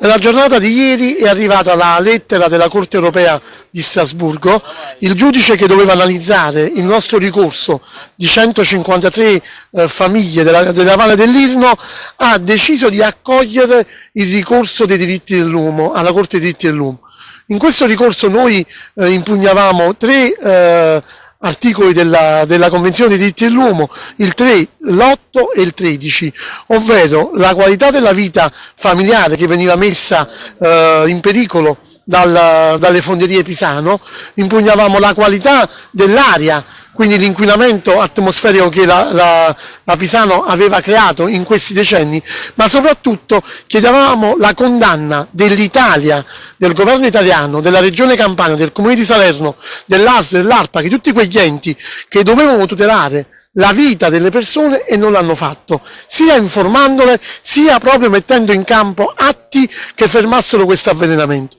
Nella giornata di ieri è arrivata la lettera della Corte europea di Strasburgo, il giudice che doveva analizzare il nostro ricorso di 153 eh, famiglie della, della Valle dell'Irno ha deciso di accogliere il ricorso dei diritti dell'uomo alla Corte dei diritti dell'uomo. In questo ricorso noi eh, impugnavamo tre eh, articoli della, della, Convenzione dei diritti dell'uomo, il 3, l'8 e il 13, ovvero la qualità della vita familiare che veniva messa eh, in pericolo dal, dalle fonderie Pisano, impugnavamo la qualità dell'aria quindi l'inquinamento atmosferico che la, la, la, Pisano aveva creato in questi decenni, ma soprattutto chiedevamo la condanna dell'Italia, del governo italiano, della regione Campania, del comune di Salerno, dell'AS, dell'ARPA, che tutti quegli enti che dovevano tutelare la vita delle persone e non l'hanno fatto, sia informandole, sia proprio mettendo in campo atti che fermassero questo avvelenamento.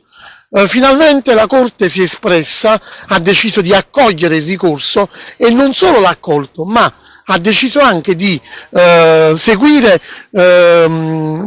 Eh, finalmente la Corte si è espressa, ha deciso di accogliere il ricorso e non solo l'ha accolto, ma ha deciso anche di eh, seguire, eh,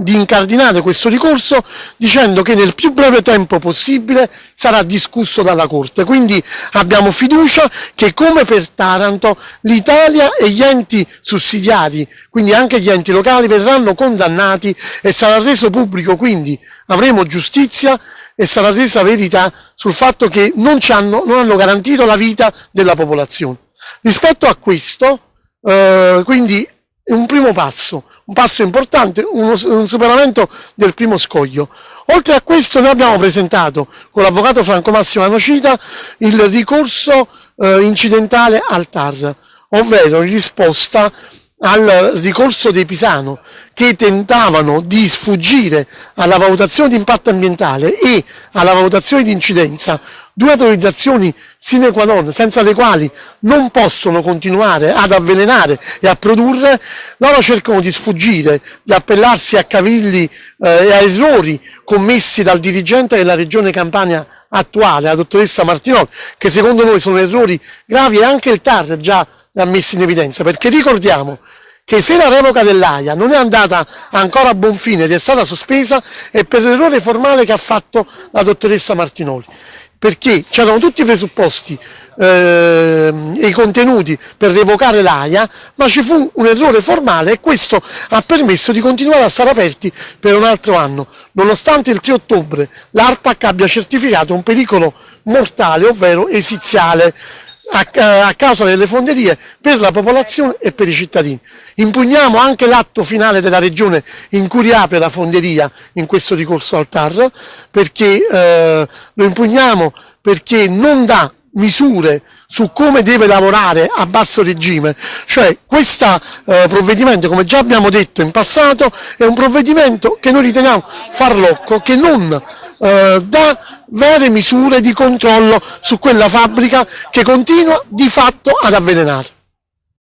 di incardinare questo ricorso dicendo che nel più breve tempo possibile sarà discusso dalla Corte. Quindi abbiamo fiducia che come per Taranto l'Italia e gli enti sussidiari, quindi anche gli enti locali, verranno condannati e sarà reso pubblico, quindi avremo giustizia e sarà resa verità sul fatto che non, hanno, non hanno garantito la vita della popolazione. Rispetto a questo, eh, quindi è un primo passo, un passo importante, uno, un superamento del primo scoglio. Oltre a questo noi abbiamo presentato con l'avvocato Franco Massimo Anocita il ricorso eh, incidentale al TAR, ovvero in risposta al ricorso dei Pisano che tentavano di sfuggire alla valutazione di impatto ambientale e alla valutazione di incidenza, due autorizzazioni sine qua non, senza le quali non possono continuare ad avvelenare e a produrre, loro cercano di sfuggire, di appellarsi a cavilli eh, e a errori commessi dal dirigente della regione Campania attuale, la dottoressa Martinoli, che secondo noi sono errori gravi e anche il TAR già l'ha messo in evidenza, perché ricordiamo che se la revoca dell'AIA non è andata ancora a buon fine ed è stata sospesa è per l'errore formale che ha fatto la dottoressa Martinoli perché c'erano tutti i presupposti eh, e i contenuti per revocare l'AIA, ma ci fu un errore formale e questo ha permesso di continuare a stare aperti per un altro anno, nonostante il 3 ottobre l'ARPAC abbia certificato un pericolo mortale, ovvero esiziale, a, causa delle fonderie per la popolazione e per i cittadini. Impugniamo anche l'atto finale della regione in cui riapre la fonderia in questo ricorso al TAR, perché eh, lo impugniamo perché non dà misure su come deve lavorare a basso regime, cioè questo eh, provvedimento, come già abbiamo detto in passato, è un provvedimento che noi riteniamo farlocco, che non eh, dà vere misure di controllo su quella fabbrica che continua di fatto ad avvelenare.